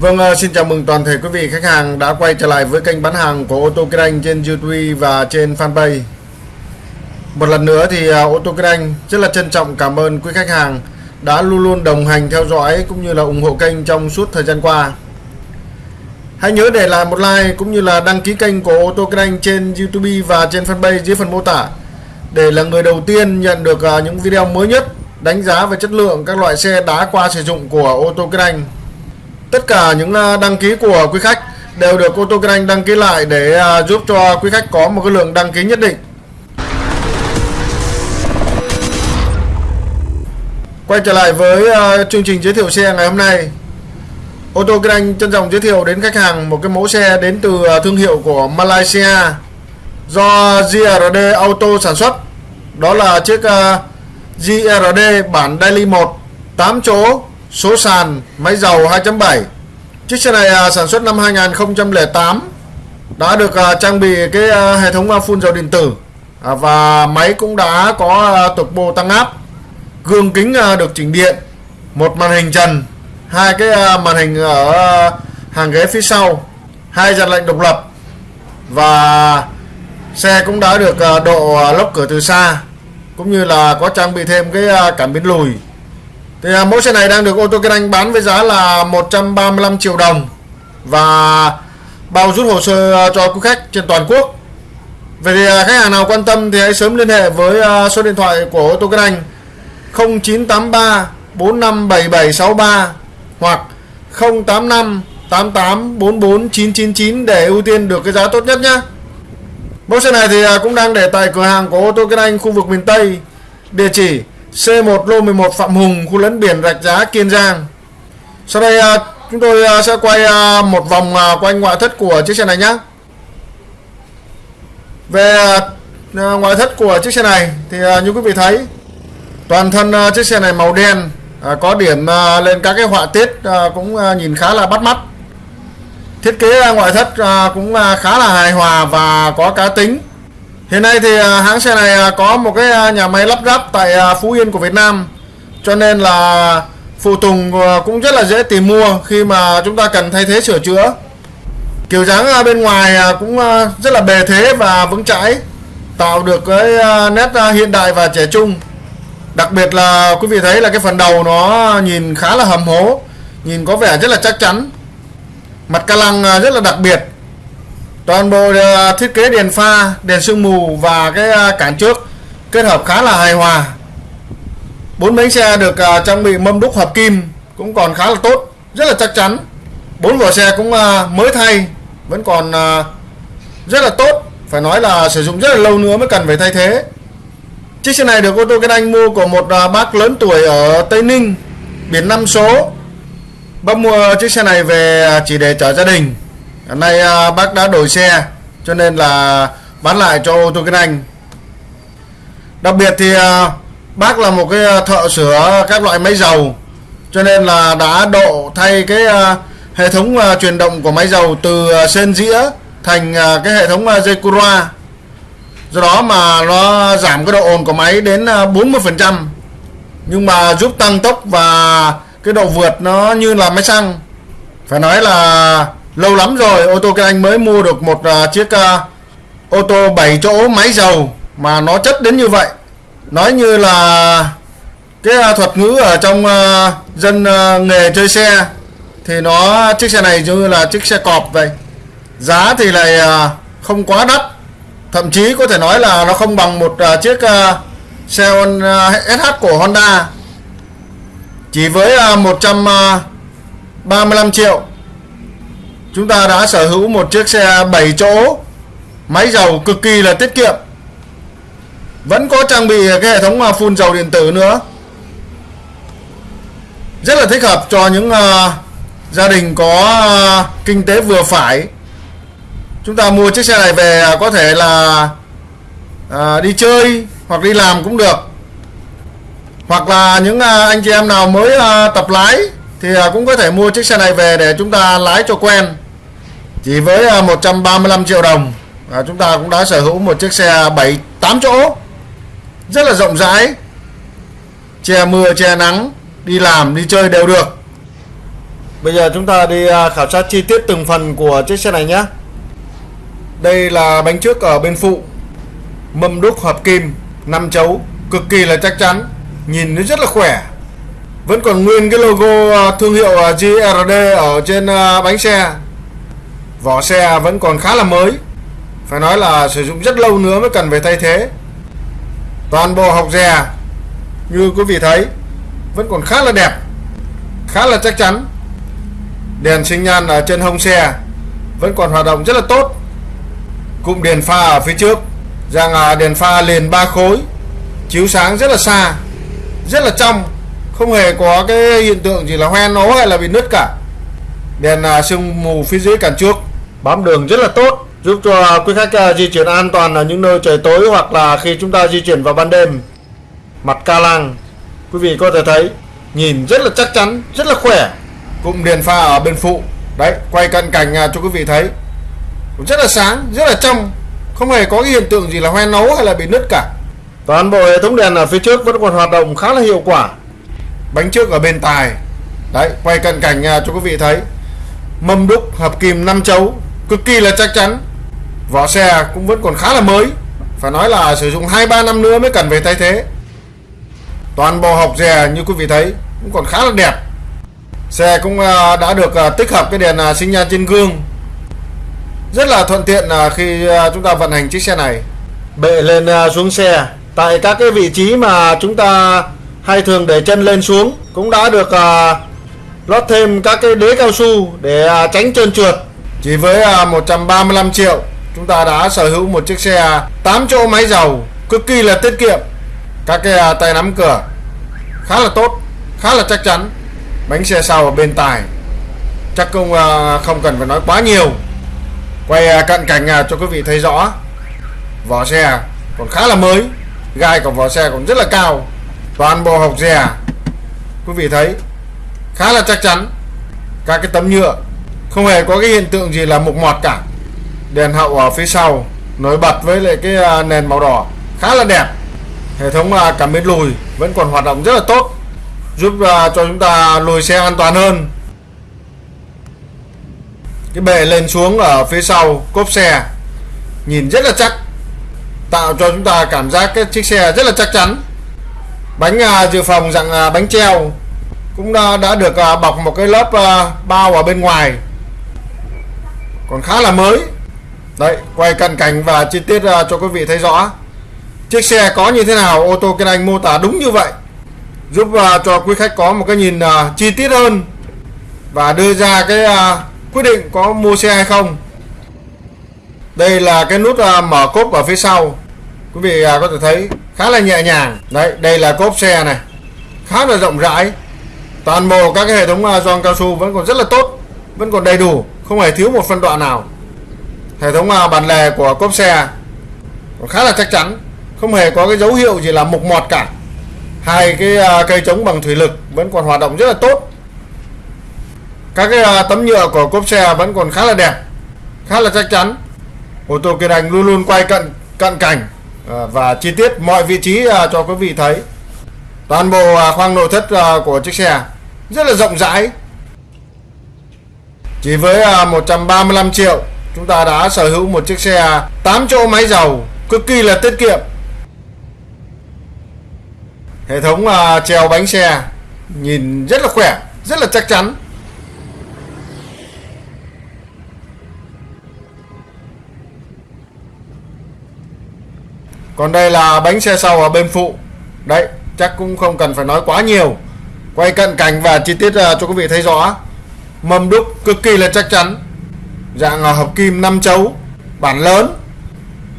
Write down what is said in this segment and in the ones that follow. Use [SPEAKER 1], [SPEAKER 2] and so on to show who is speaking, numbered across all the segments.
[SPEAKER 1] Vâng, à, xin chào mừng toàn thể quý vị khách hàng đã quay trở lại với kênh bán hàng của ô tô Kinh Anh trên YouTube và trên fanpage. Một lần nữa thì à, ô tô Kinh Anh rất là trân trọng cảm ơn quý khách hàng đã luôn luôn đồng hành theo dõi cũng như là ủng hộ kênh trong suốt thời gian qua. Hãy nhớ để lại một like cũng như là đăng ký kênh của ô tô Kinh Anh trên YouTube và trên fanpage dưới phần mô tả để là người đầu tiên nhận được à, những video mới nhất đánh giá về chất lượng các loại xe đã qua sử dụng của ô tô Kinh Anh. Tất cả những à, đăng ký của quý khách đều được ô tô Kinh Anh đăng ký lại để à, giúp cho quý khách có một cái lượng đăng ký nhất định. Quay trở lại với à, chương trình giới thiệu xe ngày hôm nay. Ô tô Kinh Anh trân trọng giới thiệu đến khách hàng một cái mẫu xe đến từ thương hiệu của Malaysia do GRD Auto sản xuất. Đó là chiếc GRD bản Daily 1 8 chỗ số sàn máy dầu 2.7 chiếc xe này à, sản xuất năm 2008 đã được à, trang bị cái à, hệ thống phun dầu điện tử. Và máy cũng đã có turbo tăng áp. Gương kính được chỉnh điện, một màn hình trần, hai cái màn hình ở hàng ghế phía sau, hai dàn lạnh độc lập. Và xe cũng đã được độ lốc cửa từ xa, cũng như là có trang bị thêm cái cảm biến lùi thì à, mẫu xe này đang được ô tô Kinh Anh bán với giá là 135 triệu đồng và bao rút hồ sơ à, cho quý khách trên toàn quốc. về thì à, khách hàng nào quan tâm thì hãy sớm liên hệ với à, số điện thoại của ô tô Kinh Anh 0983 457763 hoặc 085 88 44 999 để ưu tiên được cái giá tốt nhất nhé. Mẫu xe này thì à, cũng đang để tại cửa hàng của ô tô Kinh Anh khu vực miền Tây. Địa chỉ C1 lô 11 Phạm Hùng, khu lấn biển Rạch Giá, Kiên Giang. Sau đây à, chúng tôi à, sẽ quay à, một vòng quanh ngoại thất của chiếc xe này nhé về ngoại thất của chiếc xe này thì như quý vị thấy, toàn thân chiếc xe này màu đen có điểm lên các cái họa tiết cũng nhìn khá là bắt mắt. Thiết kế ngoại thất cũng khá là hài hòa và có cá tính. Hiện nay thì à, hãng xe này à, có một cái à, nhà máy lắp ráp tại Phú Yên của Việt Nam. Cho nên là phụ tùng cũng rất là dễ tìm mua khi mà chúng ta cần thay thế sửa chữa. Kiểu dáng bên ngoài cũng rất là bề thế và vững chãi, Tạo được cái nét hiện đại và trẻ trung. Đặc biệt là quý vị thấy là cái phần đầu nó nhìn khá là hầm hố, Nhìn có vẻ rất là chắc chắn. Mặt ca lăng rất là đặc biệt toàn bộ ờ, thiết kế đèn pha, đèn sương mù và cái ờ, cản trước kết hợp khá là hài hòa. Bốn bánh xe được ờ, trang bị mâm đúc hợp kim cũng còn khá là tốt, rất là chắc chắn. Bốn vỏ xe cũng mới thay, vẫn còn rất là tốt. Phải nói là sử dụng rất là lâu nữa mới cần phải thay thế. Chiếc xe này được ô tô Kinh Anh mua của một bác lớn tuổi ở Tây Ninh, biển năm số. Bác mua chiếc xe này về chỉ để chở gia đình nay à, bác đã đổi xe cho nên là bán lại cho ô tô kinh anh. Đặc biệt thì à, bác là một cái à, thợ sửa các loại máy dầu cho nên là đã độ thay cái à, hệ thống à, truyền động của máy dầu từ sên dĩa thành cái hệ thống dây cura do đó mà nó giảm cái độ ồn của máy đến 40% nhưng mà giúp tăng tốc và cái độ vượt nó như là máy xăng. Phải nói là lâu lắm rồi ô tô cái anh mới mua được một uh, chiếc uh, ô tô 7 chỗ máy dầu mà nó chất đến như vậy. Nói như là cái uh, thuật ngữ ở trong uh, dân uh, nghề chơi xe thì nó chiếc xe này như là chiếc xe cọp vậy. Giá thì lại uh, không quá đắt. Thậm chí có thể nói là nó không bằng một uh, chiếc uh, xe uh, SH của Honda. Chỉ với uh, 135 triệu chúng ta đã sở hữu một chiếc xe 7 chỗ. Máy dầu cực kỳ là tiết kiệm. Vẫn có trang bị cái hệ thống à, phun dầu điện tử nữa. Rất là thích hợp cho những uh, gia đình có uh, kinh tế vừa phải. Chúng ta mua chiếc xe này về có thể là uh, đi chơi hoặc đi làm cũng được. Hoặc là những uh, anh chị em nào mới uh, tập lái thì uh, cũng có thể mua chiếc xe này về để chúng ta lái cho quen chỉ với à, 135 triệu đồng. À, chúng ta cũng đã sở hữu một chiếc xe 7 8 chỗ. Rất là rộng rãi. Che mưa che nắng đi làm đi chơi đều được. Bây giờ chúng ta đi à, khảo sát chi tiết từng phần của chiếc xe này nhé. Đây là bánh trước ở bên phụ. Mâm đúc hợp kim 5 chấu Cực kỳ là chắc chắn. Nhìn nó rất là khỏe. Vẫn còn nguyên cái logo à, thương hiệu GRD ở trên bánh xe. Vỏ xe vẫn còn khá là mới. Phải nói là sử dụng rất lâu nữa mới cần phải thay thế. Toàn bộ học dè Như quý vị thấy, Vẫn còn khá là đẹp, Khá là chắc chắn. Đèn sinh nhan ở trên hông xe Vẫn còn hoạt động rất là tốt. Cụm đèn pha ở phía trước Rằng đèn pha liền ba khối, Chiếu sáng rất là xa, Rất là trong, Không hề có cái hiện tượng gì là hoen ố hay là bị nứt cả. Đèn à, sương mù phía dưới cản trước. Bám đường rất là tốt Giúp cho quý khách à, di chuyển an toàn ở những nơi trời tối Hoặc là khi chúng ta di chuyển vào ban đêm. Mặt ca lăng Quý vị có thể thấy Nhìn rất là chắc chắn, rất là khỏe. Cụm đèn pha ở bên phụ. Đấy, quay cận cảnh à, cho quý vị thấy. Rất là sáng, rất là trong. Không hề có cái hiện tượng gì là hoen nấu hay là bị nứt cả. Toàn bộ hệ thống đèn ở phía trước vẫn còn hoạt động khá là hiệu quả. Bánh trước ở bên tài. Đấy, quay cận cảnh à, cho quý vị thấy. Mâm đúc hợp kim 5 chấu Cực kỳ là chắc chắn. Vỏ xe cũng vẫn còn khá là mới. Phải nói là sử dụng 2-3 năm nữa mới cần phải thay thế. Toàn bộ hộc dè như quý vị thấy Cũng còn khá là đẹp. Xe cũng à, đã được à, tích hợp cái đèn à, sinh nhan trên gương. Rất là thuận tiện khi chúng ta vận hành chiếc xe này. Bệ lên xuống xe. Tại các cái vị trí mà chúng ta hay thường để chân lên xuống Cũng đã được lót thêm các cái đế cao su để tránh trơn trượt. Chỉ với à, 135 triệu, Chúng ta đã sở hữu một chiếc xe à, 8 chỗ máy dầu, Cực kỳ là tiết kiệm. Các cái à, tay nắm cửa, Khá là tốt, Khá là chắc chắn. Bánh xe sau ở bên tài chắc cũng không cần phải nói quá nhiều. Quay cận cảnh cho quý vị thấy rõ, vỏ xe còn khá là mới, gai của vỏ xe còn rất là cao. Toàn bộ hộc dè, quý vị thấy, khá là chắc chắn. Các cái tấm nhựa không hề có cái hiện tượng gì là mục mọt cả. Đèn hậu ở phía sau nổi bật với lại cái à, nền màu đỏ khá là đẹp. Hệ thống à, cảm biến lùi vẫn còn hoạt động rất là tốt giúp à, cho chúng ta lùi xe an toàn hơn. Cái bệ lên xuống ở phía sau cốp xe nhìn rất là chắc tạo cho chúng ta cảm giác cái chiếc xe rất là chắc chắn. Bánh dự phòng dạng bánh treo cũng đã, được bọc một cái lớp bao ở bên ngoài còn khá là mới. Đấy quay cận cảnh và chi tiết ra cho quý vị thấy rõ. Chiếc xe có như thế nào ô tô Kiên anh mô tả đúng như vậy giúp uh, cho quý khách có một cái nhìn uh, chi tiết hơn và đưa ra cái uh, quyết định có mua xe hay không. Đây là cái nút uh, mở cốp ở phía sau. Quý vị uh, có thể thấy khá là nhẹ nhàng. Đấy đây là cốp xe này. Khá là rộng rãi. Toàn bộ các cái hệ thống giòn gioăng cao su vẫn còn rất là tốt vẫn còn đầy đủ không hề thiếu một phân đoạn nào. Hệ thống à, bàn lề của cốp xe khá là chắc chắn, không hề có cái dấu hiệu gì là mục mọt cả. Hai cái à, cây chống bằng thủy lực vẫn còn hoạt động rất là tốt. Các cái à, tấm nhựa của cốp xe vẫn còn khá là đẹp, khá là chắc chắn. Ô tô kiên đành luôn luôn quay cận cận cảnh và chi tiết mọi vị trí cho quý vị thấy. Toàn bộ khoang nội thất của chiếc xe rất là rộng rãi chỉ với à, 135 triệu, chúng ta đã sở hữu một chiếc xe à, 8 chỗ máy dầu, cực kỳ là tiết kiệm. Hệ thống à, treo bánh xe, nhìn rất là khỏe, rất là chắc chắn. Còn đây là bánh xe sau ở bên phụ. Đấy, chắc cũng không cần phải nói quá nhiều. Quay cận cảnh và chi tiết cho quý vị thấy rõ mâm đúc cực kỳ là chắc chắn. Dạng là hợp kim 5 chấu bản lớn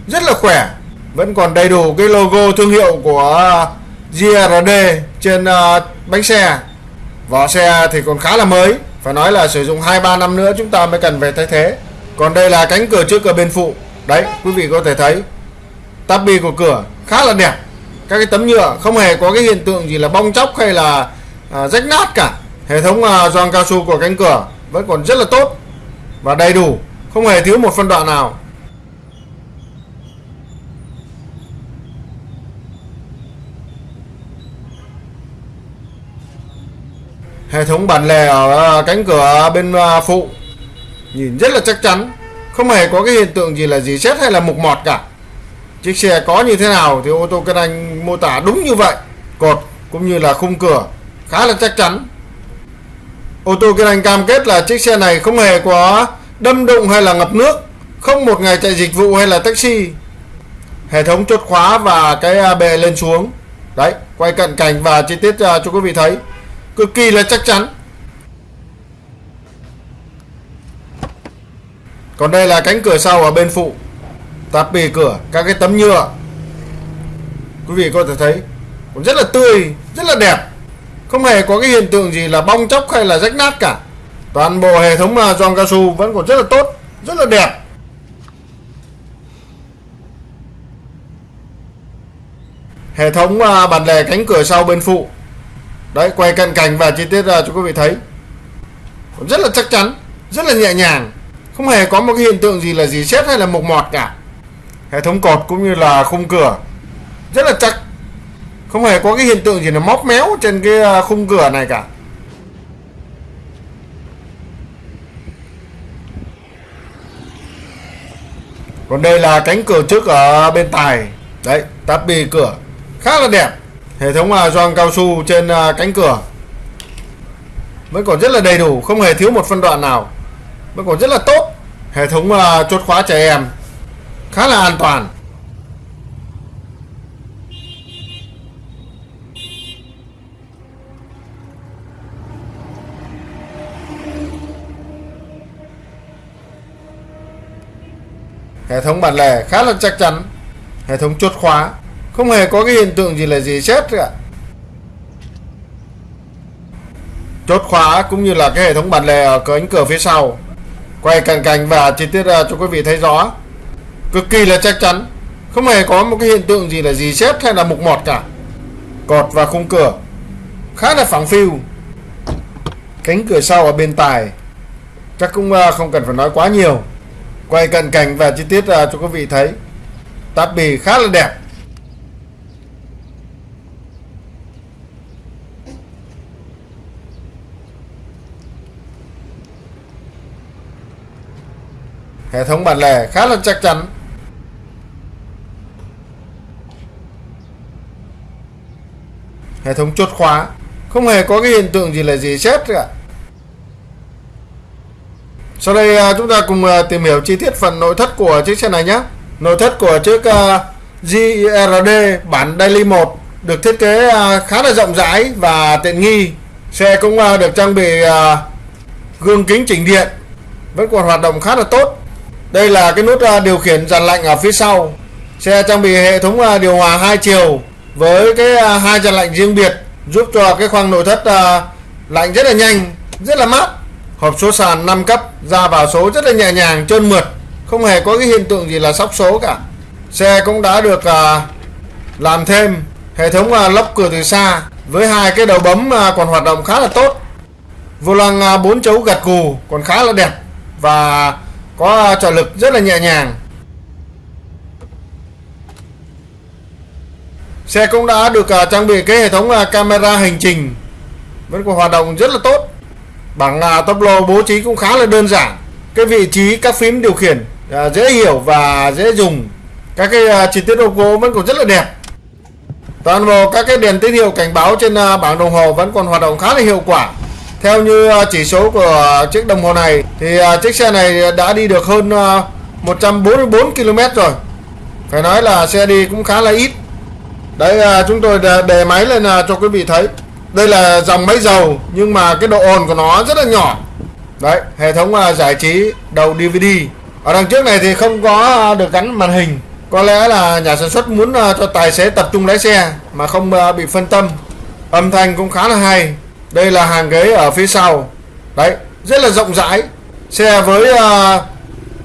[SPEAKER 1] rất là khỏe vẫn còn đầy đủ cái logo thương hiệu của uh, GRD trên uh, bánh xe. Vỏ xe thì còn khá là mới phải nói là sử dụng 2-3 năm nữa chúng ta mới cần phải thay thế. Còn đây là cánh cửa trước cửa bên phụ. Đấy quý vị có thể thấy tắp bi của cửa khá là đẹp. Các cái tấm nhựa không hề có cái hiện tượng gì là bong chóc hay là à, rách nát cả hệ thống gioăng cao su của cánh cửa vẫn còn rất là tốt và đầy đủ, không hề thiếu một phân đoạn nào. Hệ thống bản lề ở à, cánh cửa bên à, phụ nhìn rất là chắc chắn, không hề có cái hiện tượng gì là gì xét hay là mục mọt cả. Chiếc xe có như thế nào thì ô tô kinh anh mô tả đúng như vậy, cột cũng như là khung cửa khá là chắc chắn ô tô Kiên anh cam kết là chiếc xe này không hề có đâm đụng hay là ngập nước, không một ngày chạy dịch vụ hay là taxi. Hệ thống chốt khóa và cái bề lên xuống. Đấy, quay cận cảnh và chi tiết à, cho quý vị thấy. Cực kỳ là chắc chắn. Còn đây là cánh cửa sau ở bên phụ. Tạp bì cửa, các cái tấm nhựa. Quý vị có thể thấy cũng rất là tươi, rất là đẹp không hề có cái hiện tượng gì là bong chóc hay là rách nát cả. Toàn bộ hệ thống giòn cao su vẫn còn rất là tốt, rất là đẹp. Hệ thống à, bản lề cánh cửa sau bên phụ. Đấy, quay cận cảnh và chi tiết ra cho quý vị thấy. Rất là chắc chắn, rất là nhẹ nhàng. Không hề có một cái hiện tượng gì là gì xét hay là mục mọt cả. Hệ thống cột cũng như là khung cửa. Rất là chắc không hề có cái hiện tượng gì là móc méo trên cái à, khung cửa này cả. Còn đây là cánh cửa trước ở bên tài. Đấy tắp bì cửa. Khá là đẹp. Hệ thống à, gioăng cao su trên à, cánh cửa. Vẫn còn rất là đầy đủ, không hề thiếu một phân đoạn nào. Vẫn còn rất là tốt. Hệ thống chốt khóa trẻ em. Khá là an toàn. Hệ thống bản lề khá là chắc chắn. Hệ thống chốt khóa. Không hề có cái hiện tượng gì là gì chết cả. Chốt khóa cũng như là cái hệ thống bản lề ở cánh cửa phía sau. Quay cận cảnh và chi tiết ra cho quý vị thấy rõ. Cực kỳ là chắc chắn. Không hề có một cái hiện tượng gì là gì xét hay là mục mọt cả. Cột và khung cửa. Khá là phẳng phiu. Cánh cửa sau ở bên tài chắc cũng à, không cần phải nói quá nhiều quay cận cảnh và chi tiết à, cho quý vị thấy. Táp bì khá là đẹp. Hệ thống bản lề khá là chắc chắn. Hệ thống chốt khóa. Không hề có cái hiện tượng gì là gì chết cả sau đây à, chúng ta cùng à, tìm hiểu chi tiết phần nội thất của chiếc xe này nhé. Nội thất của chiếc à, GRD bản Daily 1 được thiết kế khá là rộng rãi và tiện nghi. Xe cũng được trang bị gương kính chỉnh điện, vẫn còn hoạt động khá là tốt. Đây là cái nút điều khiển dàn lạnh ở phía sau. Xe trang bị hệ thống điều hòa hai chiều với cái hai dàn lạnh riêng biệt, giúp cho cái khoang nội thất lạnh rất là nhanh, rất là mát hộp số sàn 5 cấp ra vào số rất là nhẹ nhàng trơn mượt. Không hề có cái hiện tượng gì là sóc số cả. Xe cũng đã được à, làm thêm. Hệ thống à, lốc cửa từ xa với hai cái đầu bấm à, còn hoạt động khá là tốt. Vô lăng à, 4 chấu gật cù còn khá là đẹp và có à, trợ lực rất là nhẹ nhàng. Xe cũng đã được à, trang bị cái hệ thống à, camera hành trình. Vẫn còn hoạt động rất là tốt bảng à, tốc lô bố trí cũng khá là đơn giản. Cái vị trí các phím điều khiển à, dễ hiểu và dễ dùng. Các cái à, chi tiết ô gỗ vẫn còn rất là đẹp. Toàn bộ các cái đèn tín hiệu cảnh báo trên à, bảng đồng hồ vẫn còn hoạt động khá là hiệu quả. Theo như à, chỉ số của chiếc đồng hồ này thì à, chiếc xe này đã đi được hơn à, 144 km rồi. Phải nói là xe đi cũng khá là ít. Đấy à, chúng tôi đề máy lên à, cho quý vị thấy đây là dòng máy dầu, nhưng mà cái độ ồn của nó rất là nhỏ. Đấy, hệ thống à, giải trí đầu DVD ở đằng trước này thì không có à, được gắn màn hình. Có lẽ là nhà sản xuất muốn à, cho tài xế tập trung lái xe mà không bị phân tâm. Âm thanh cũng khá là hay. Đây là hàng ghế ở phía sau. Đấy, rất là rộng rãi. Xe với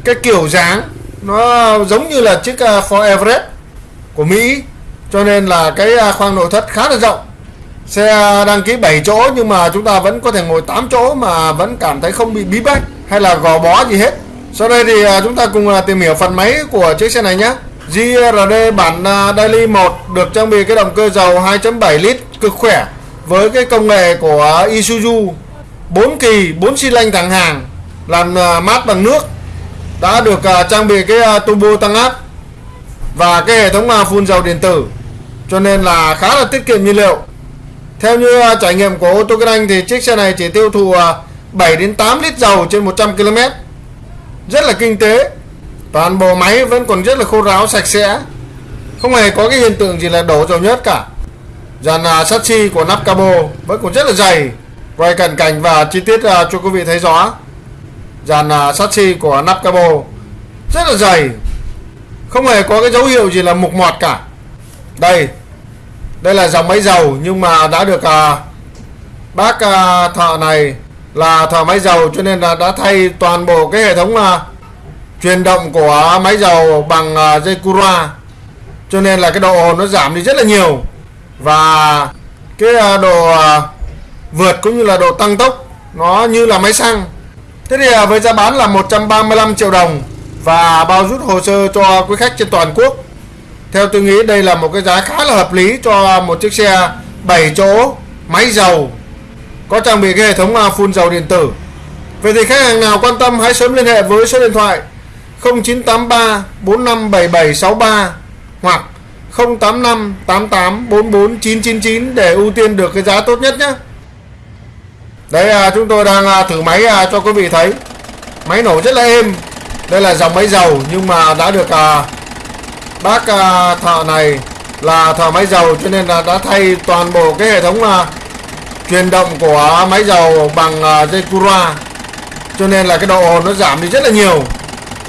[SPEAKER 1] cái kiểu dáng, nó giống như là chiếc Ford Everest của Mỹ. Cho nên là cái khoang nội thất khá là rộng. Xe đăng ký 7 chỗ nhưng mà chúng ta vẫn có thể ngồi 8 chỗ mà vẫn cảm thấy không bị bí bách hay là gò bó gì hết. Sau đây thì à, chúng ta cùng à, tìm hiểu phần máy của chiếc xe này nhé. GRD bản à, Daily 1 được trang bị cái động cơ dầu 2.7 lít cực khỏe, với cái công nghệ của Isuzu 4 kỳ 4 xi lanh thẳng hàng làm mát bằng nước đã được trang bị cái turbo tăng áp và cái hệ thống phun dầu điện tử cho nên là khá là tiết kiệm nhiên liệu theo như à, trải nghiệm của ô tô kinh Anh thì chiếc xe này chỉ tiêu thụ à, 7 đến 8 lít dầu trên 100 km rất là kinh tế. Toàn bộ máy vẫn còn rất là khô ráo, sạch sẽ. Không hề có cái hiện tượng gì là đổ dầu nhớt cả. Dàn à, sắt xi của nắp cabo vẫn còn rất là dày. Quay cận cảnh và chi tiết cho quý vị thấy rõ. Dàn sắt xi của nắp cabo rất là dày. Không hề có cái dấu hiệu gì là mục mọt cả. Đây đây là dòng máy dầu nhưng mà đã được à, bác à, thợ này là thợ máy dầu cho nên là đã thay toàn bộ cái hệ thống à, truyền động của máy dầu bằng à, dây cura. Cho nên là cái độ ồn nó giảm đi rất là nhiều. Và cái à, độ à, vượt cũng như là độ tăng tốc nó như là máy xăng. Thế thì à, với giá bán là 135 triệu đồng và bao rút hồ sơ cho quý khách trên toàn quốc theo tôi nghĩ đây là một cái giá khá là hợp lý cho một chiếc xe 7 chỗ máy dầu có trang bị cái hệ thống à, phun dầu điện tử Vậy thì khách hàng nào quan tâm hãy sớm liên hệ với số điện thoại 0983 457763 hoặc 085 88 44 999 để ưu tiên được cái giá tốt nhất nhé. Đấy à, chúng tôi đang à, thử máy à, cho quý vị thấy. Máy nổ rất là êm. Đây là dòng máy dầu nhưng mà đã được à, bác uh, thợ này là thợ máy dầu cho nên là đã thay toàn bộ cái hệ thống à, uh, truyền động của máy dầu bằng uh, dây cura. Cho nên là cái độ ồn nó giảm đi rất là nhiều.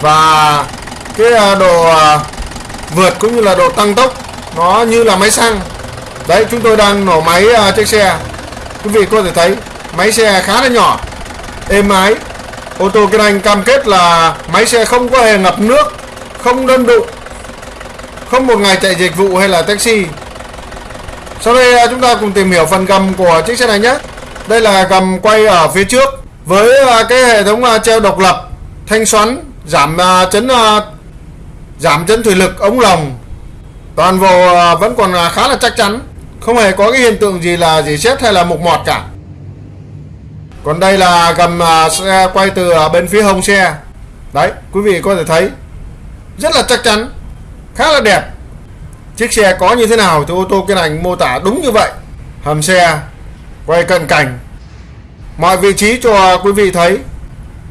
[SPEAKER 1] Và cái uh, độ uh, vượt cũng như là độ tăng tốc nó như là máy xăng. Đấy chúng tôi đang nổ máy uh, chiếc xe. Quý vị có thể thấy máy xe khá là nhỏ êm ái. Ô tô kinh anh cam kết là máy xe không có hề ngập nước không đơn đụng không một ngày chạy dịch vụ hay là taxi. Sau đây à, chúng ta cùng tìm hiểu phần gầm của chiếc xe này nhé. Đây là gầm quay ở phía trước với à, cái hệ thống à, treo độc lập, thanh xoắn, giảm chấn giảm chấn thủy lực, ống lồng. Toàn bộ vẫn còn khá là chắc chắn. Không hề có cái hiện tượng gì là gì xét hay là mục mọt cả. Còn đây là gầm xe quay từ bên phía hông xe. Đấy, quý vị có thể thấy, rất là chắc chắn khá là đẹp. Chiếc xe có như thế nào thì ô tô kiên hành mô tả đúng như vậy. Hầm xe, quay cận cảnh. Mọi vị trí cho quý vị thấy.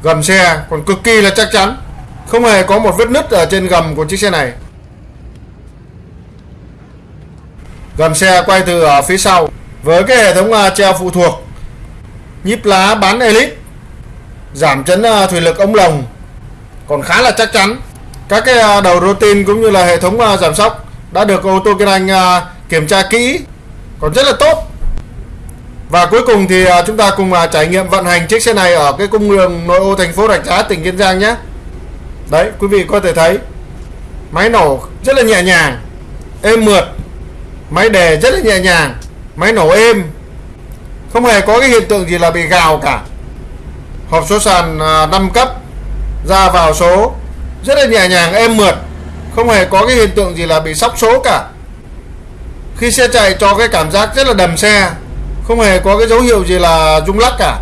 [SPEAKER 1] Gầm xe còn cực kỳ là chắc chắn. Không hề có một vết nứt ở trên gầm của chiếc xe này. Gầm xe quay từ ở phía sau với cái hệ thống à, treo phụ thuộc. Nhíp lá bán elite. Giảm chấn à, thủy lực ống lồng. Còn khá là chắc chắn các cái đầu đầu routine cũng như là hệ thống à, giảm sóc đã được ô tô Kinh Anh à, kiểm tra kỹ, còn rất là tốt. Và cuối cùng thì chúng ta cùng trải nghiệm vận hành chiếc xe này ở cái cung đường nội ô thành phố Rạch Giá, tỉnh Kiên Giang nhé. Đấy, quý vị có thể thấy, máy nổ rất là nhẹ nhàng, êm mượt, máy đề rất là nhẹ nhàng, máy nổ êm. Không hề có cái hiện tượng gì là bị gào cả. Hộp số sàn 5 cấp ra vào số rất là nhẹ nhàng, êm mượt. Không hề có cái hiện tượng gì là bị sóc số cả. Khi xe chạy cho cái cảm giác rất là đầm xe, không hề có cái dấu hiệu gì là rung lắc cả.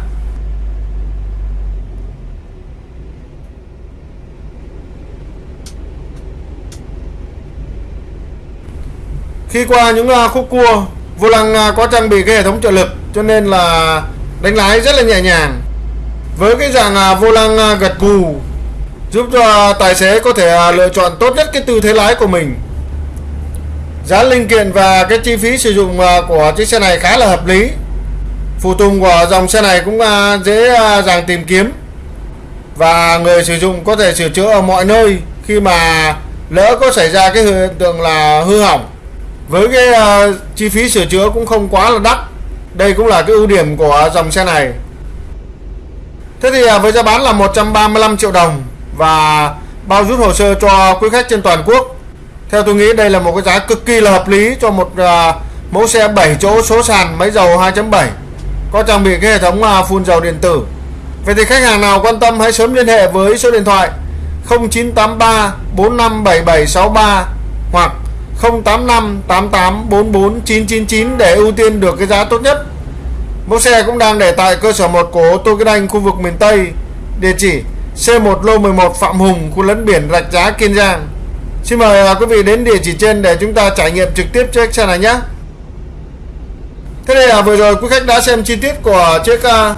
[SPEAKER 1] Khi qua những à, khúc cua, vô lăng à, có trang bị cái hệ thống trợ lực, cho nên là đánh lái rất là nhẹ nhàng. Với cái dạng à, vô lăng gật gù giúp cho tài xế có thể à, lựa chọn tốt nhất cái tư thế lái của mình. Giá linh kiện và cái chi phí sử dụng à, của chiếc xe này khá là hợp lý. Phụ tùng của dòng xe này cũng à, dễ dàng tìm kiếm. Và người sử dụng có thể sửa chữa ở mọi nơi khi mà lỡ có xảy ra cái hiện tượng là hư hỏng. Với cái uh, chi phí sửa chữa cũng không quá là đắt. Đây cũng là cái ưu điểm của dòng xe này. Thế thì uh, với giá bán là 135 triệu đồng và bao rút hồ sơ cho quý khách trên toàn quốc. Theo tôi nghĩ đây là một cái giá cực kỳ là hợp lý cho một uh, mẫu xe 7 chỗ số sàn máy dầu 2.7 có trang bị cái hệ thống uh, phun dầu điện tử. Vậy thì khách hàng nào quan tâm hãy sớm liên hệ với số điện thoại 0983 457763 hoặc 085 88 44 999 để ưu tiên được cái giá tốt nhất. Mẫu xe cũng đang để tại cơ sở 1 của tô Kinh Anh khu vực miền Tây, địa chỉ C1 lô 11 Phạm Hùng, khu lấn biển Rạch Giá, Kiên Giang. Xin mời à, quý vị đến địa chỉ trên để chúng ta trải nghiệm trực tiếp chiếc xe này nhé. Thế đây là vừa rồi quý khách đã xem chi tiết của chiếc à, uh,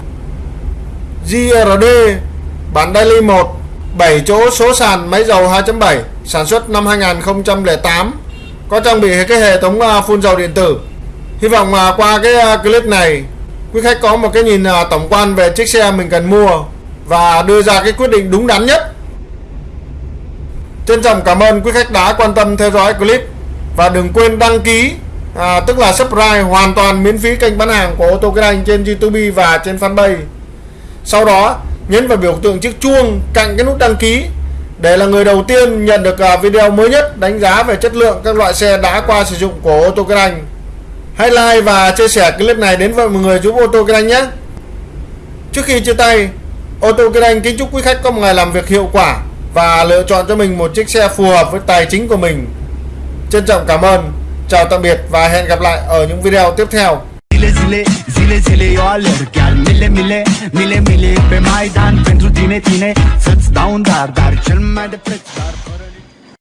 [SPEAKER 1] GRD bản Daily 1 7 chỗ số sàn máy dầu 2.7 sản xuất năm 2008 có trang bị cái hệ thống à, phun dầu điện tử. Hy vọng qua cái clip này quý khách có một cái nhìn tổng quan về chiếc xe mình cần mua và đưa ra cái quyết định đúng đắn nhất. Trân trọng cảm ơn quý khách đã quan tâm theo dõi clip và đừng quên đăng ký à, tức là subscribe hoàn toàn miễn phí kênh bán hàng của ô tô Kinh Anh trên YouTube và trên fanpage. Sau đó nhấn vào biểu tượng chiếc chuông cạnh cái nút đăng ký để là người đầu tiên nhận được à, video mới nhất đánh giá về chất lượng các loại xe đã qua sử dụng của ô tô Kinh Anh. Hãy like và chia sẻ clip này đến với mọi người giúp ô tô Kinh Anh nhé. Trước khi chia tay, ô tô Kinh Anh kính chúc quý khách có một ngày làm việc hiệu quả và lựa chọn cho mình một chiếc xe phù hợp với tài chính của mình. Trân trọng cảm ơn. Chào tạm biệt và hẹn gặp lại ở những video tiếp theo.
[SPEAKER 2] Zile, zile, zile, zile eu alerg Chiar mile, mile, mile, mile Pe Maidan pentru tine, tine Să-ți dau un dar, dar cel mai de preț dar